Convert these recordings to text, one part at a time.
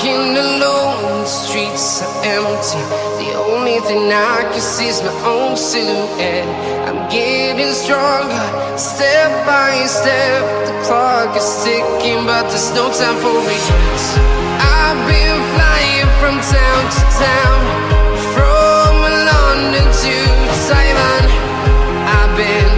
Walking alone, the streets are empty. The only thing I can see is my own silhouette. I'm getting stronger, step by step. The clock is ticking, but there's no time for regrets. I've been flying from town to town, from London to Taiwan. I've been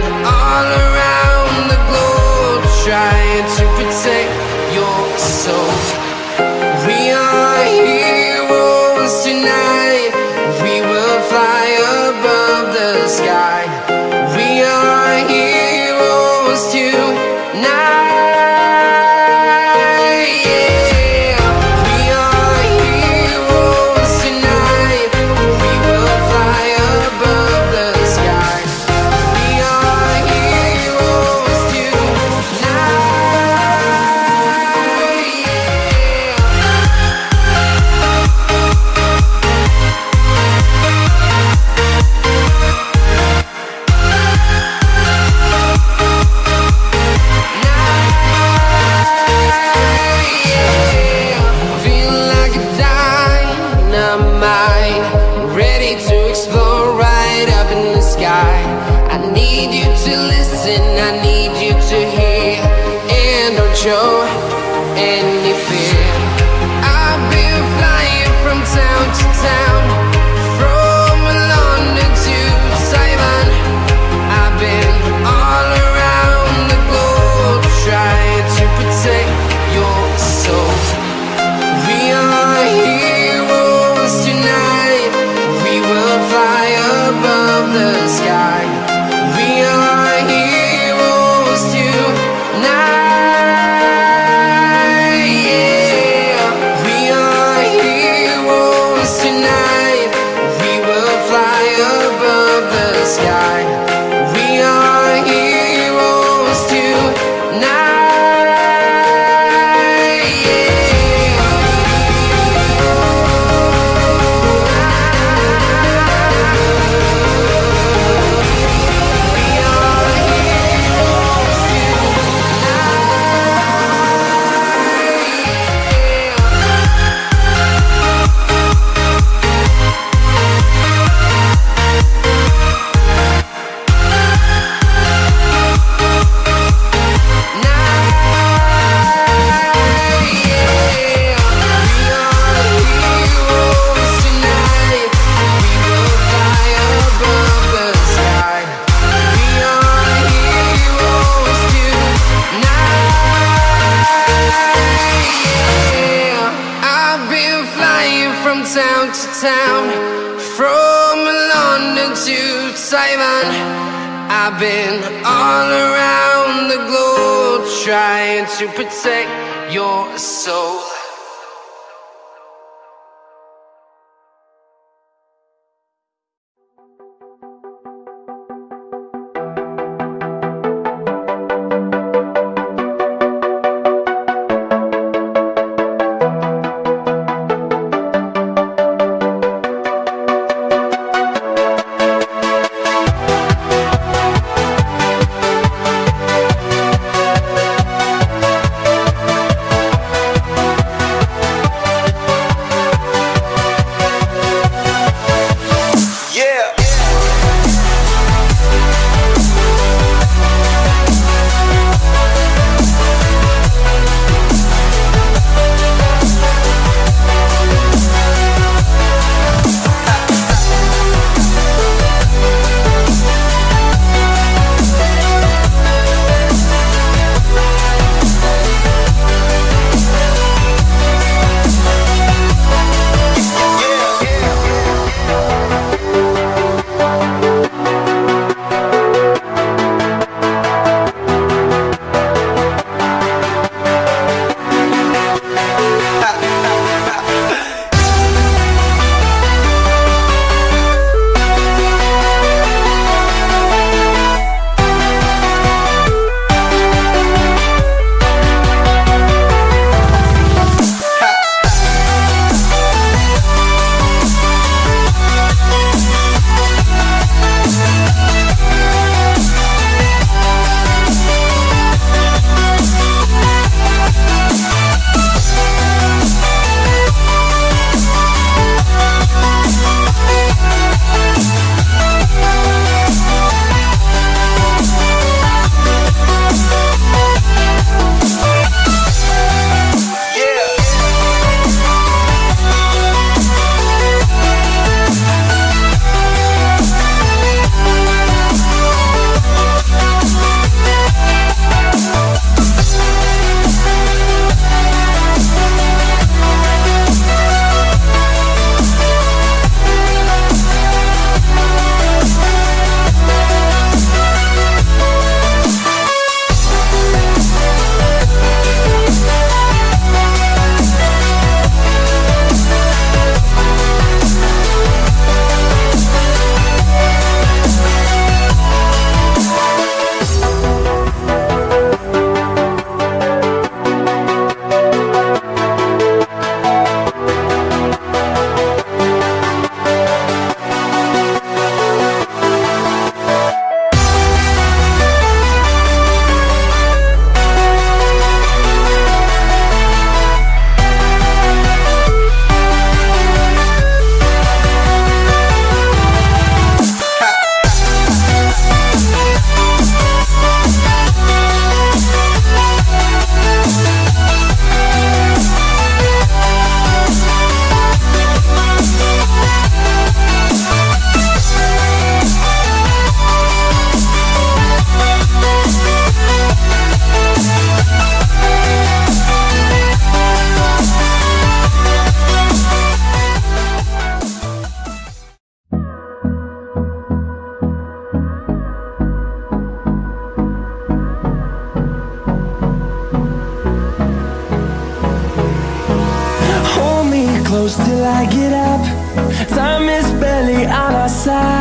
passar.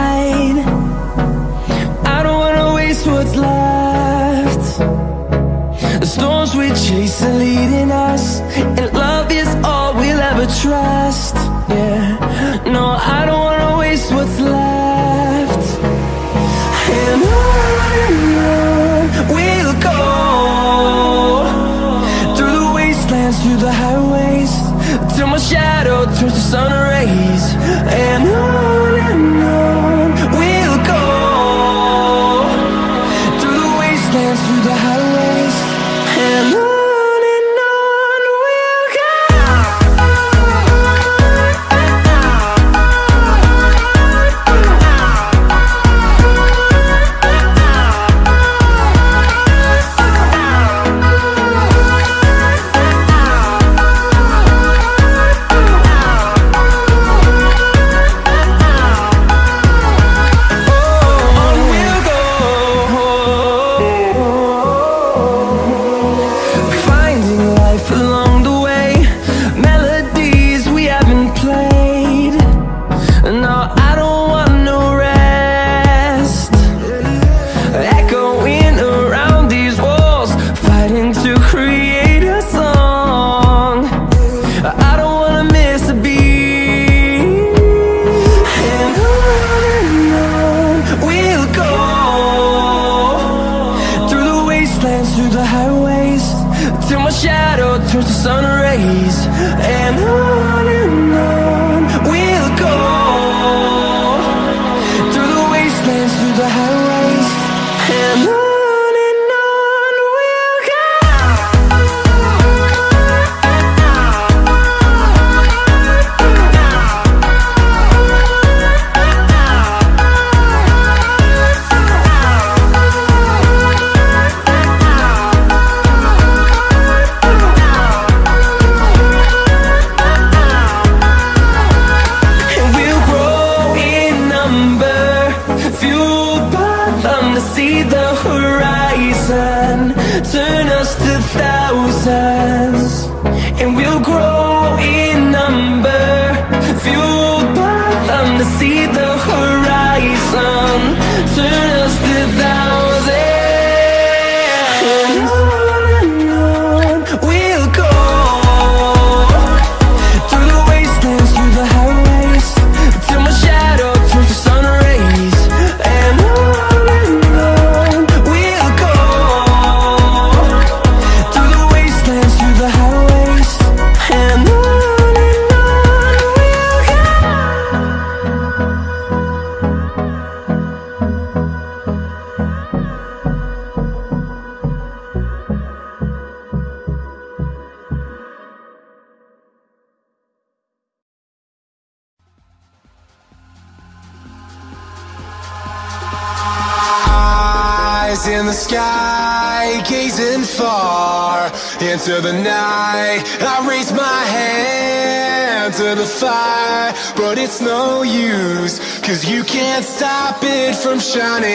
Shining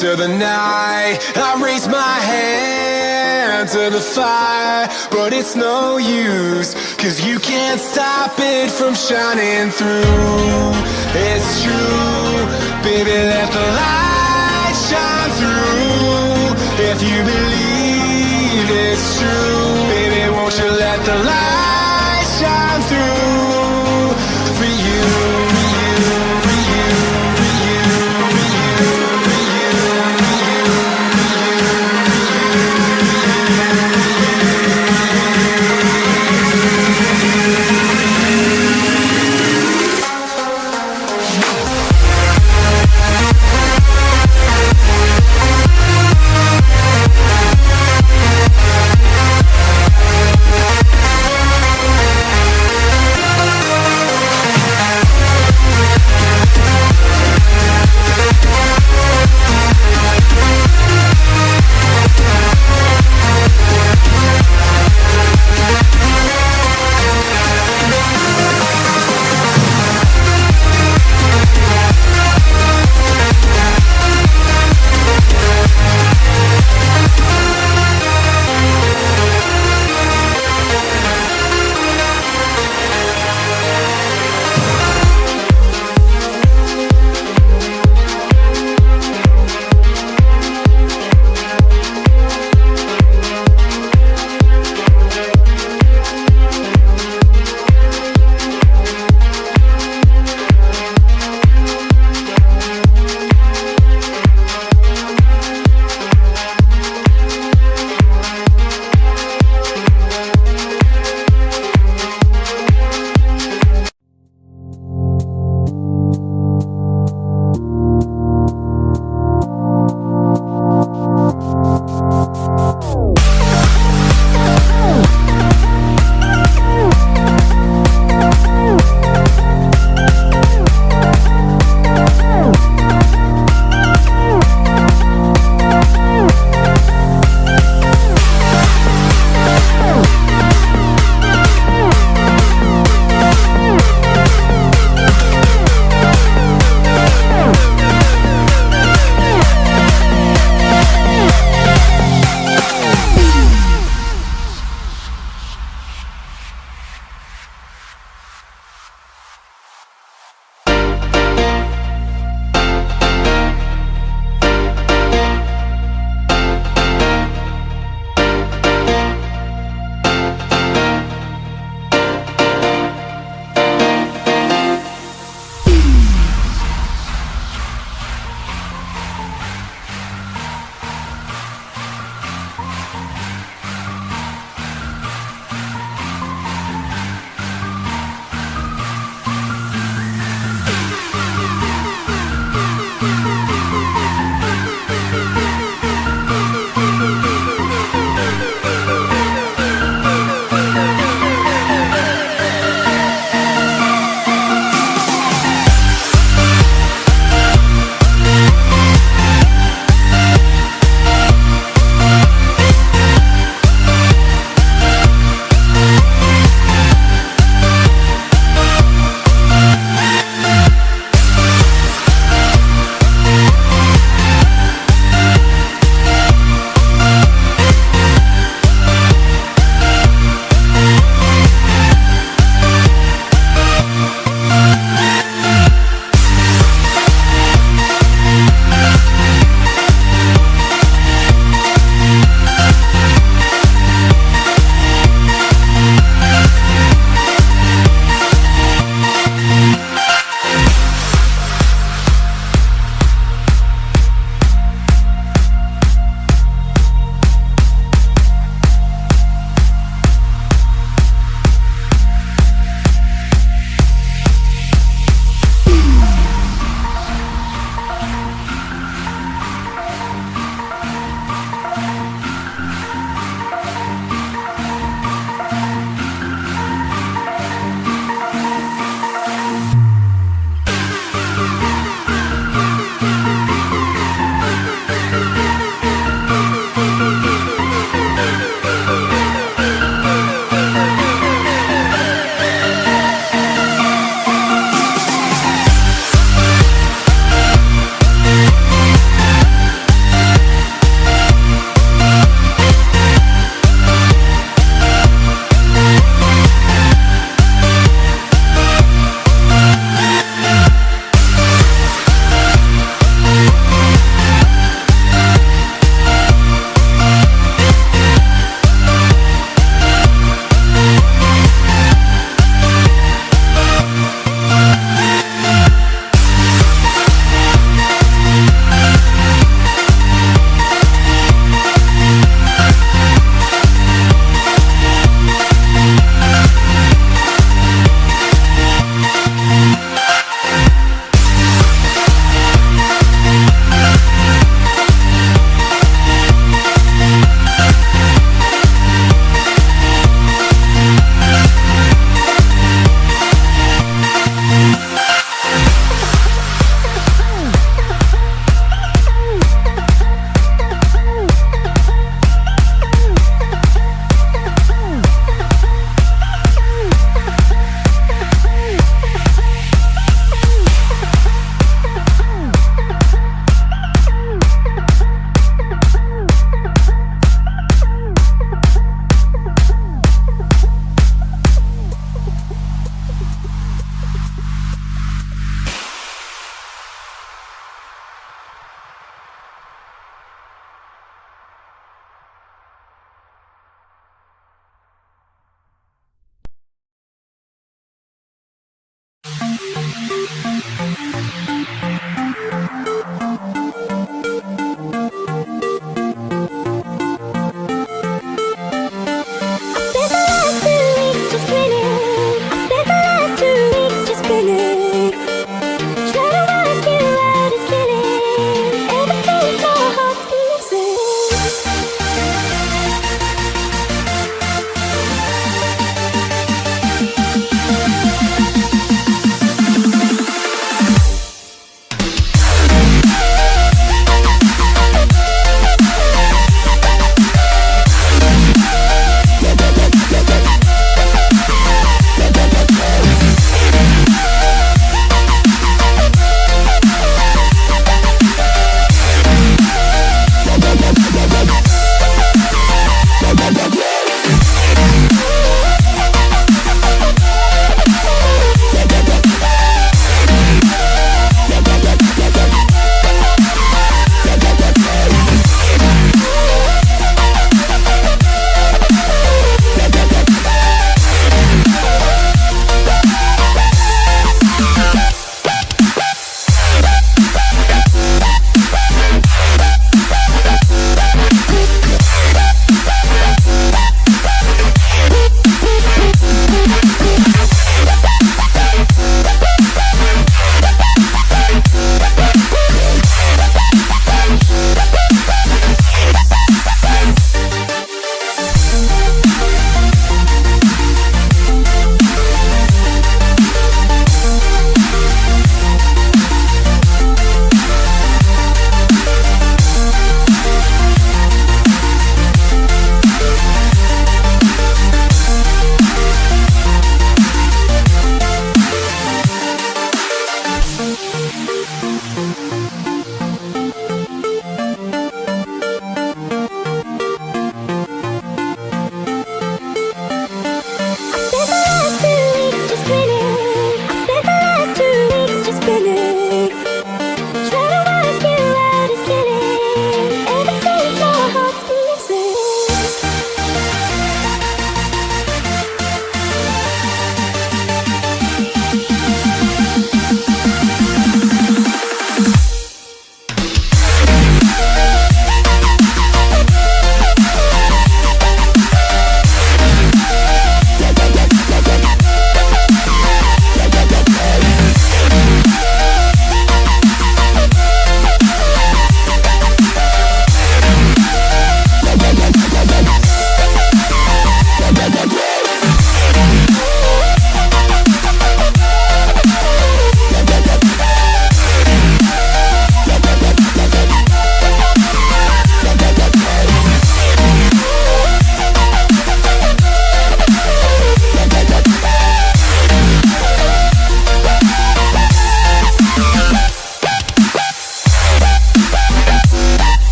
into the night. I raise my hand to the fire, but it's no use, cause you can't stop it from shining through.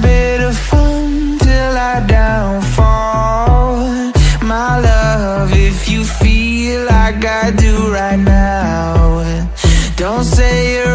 bit of fun till I downfall. My love, if you feel like I do right now Don't say you're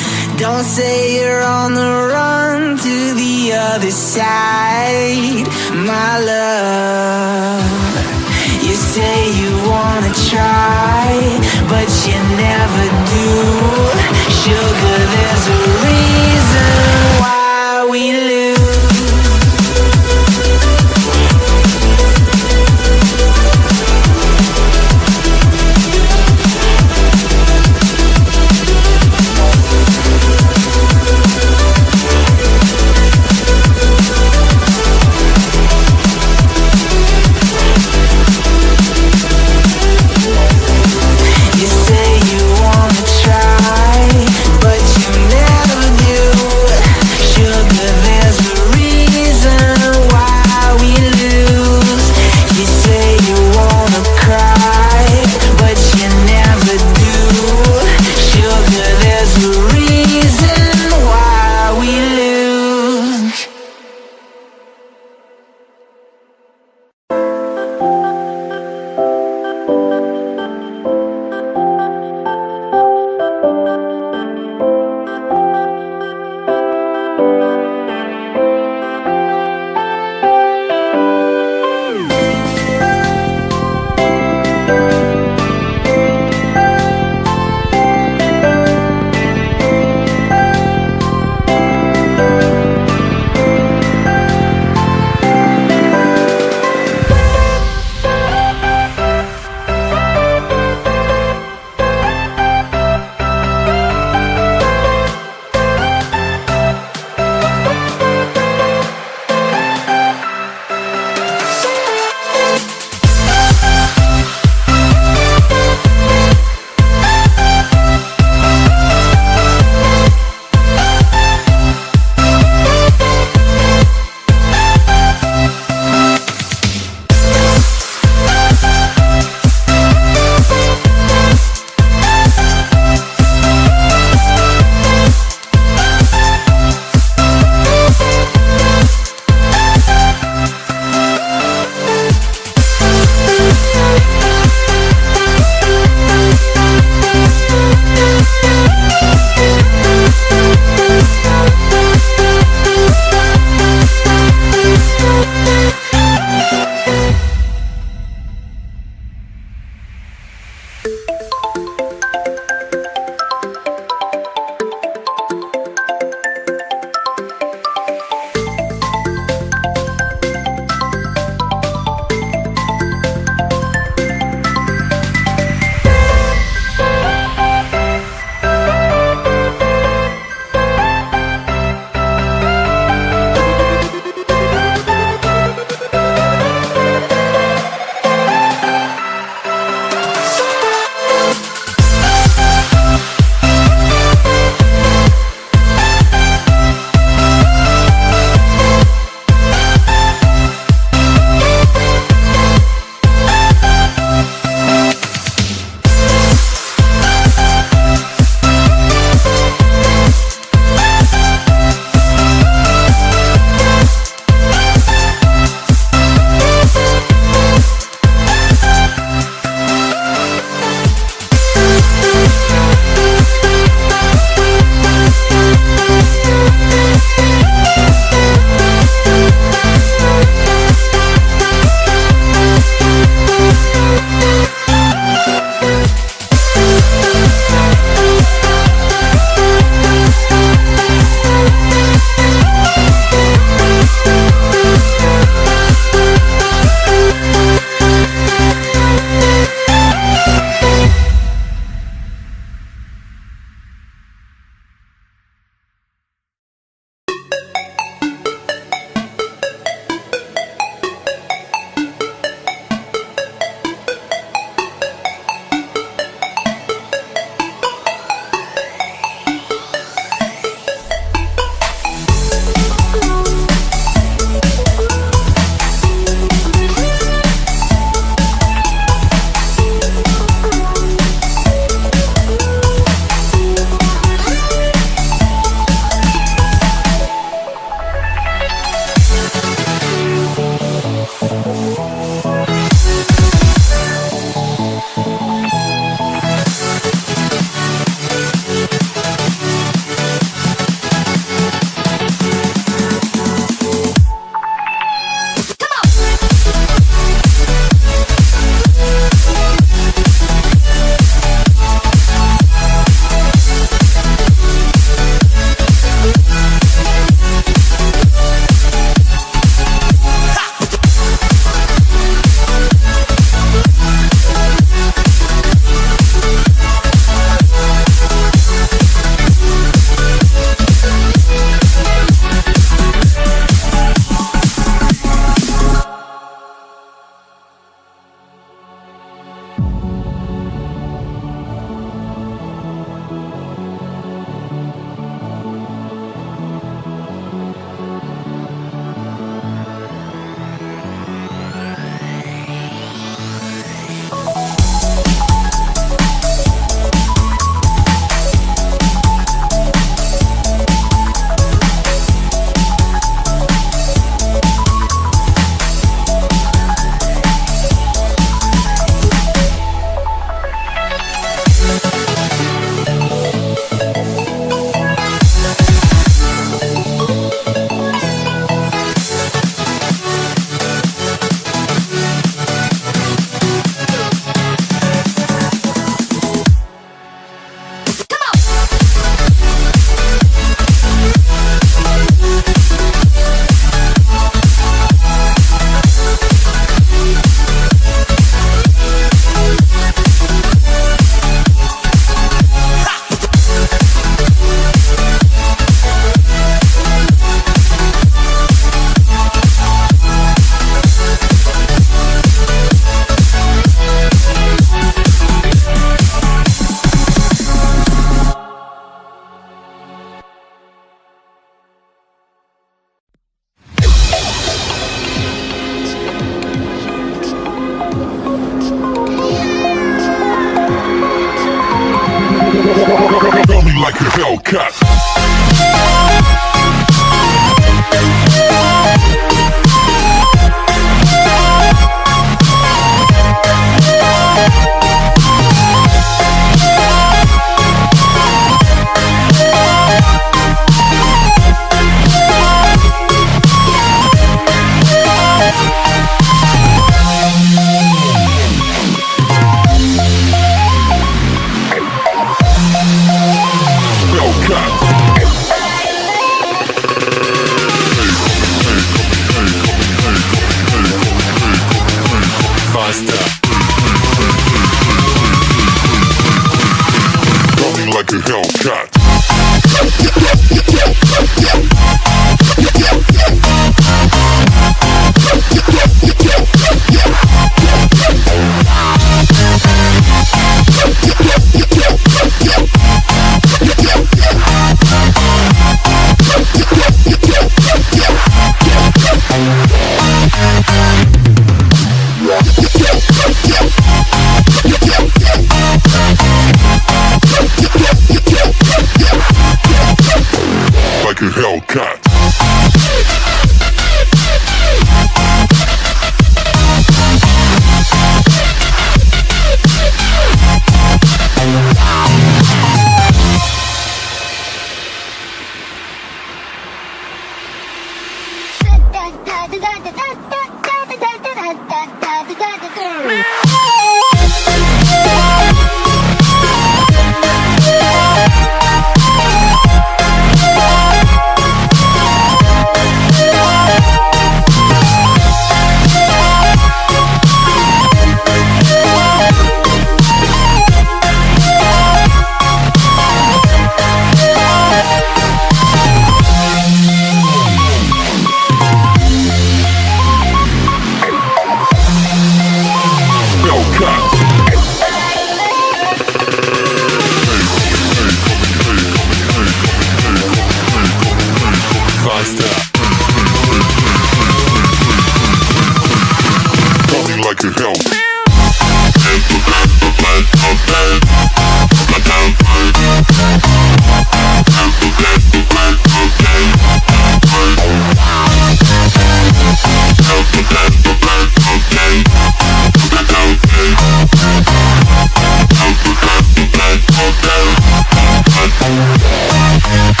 Yeah.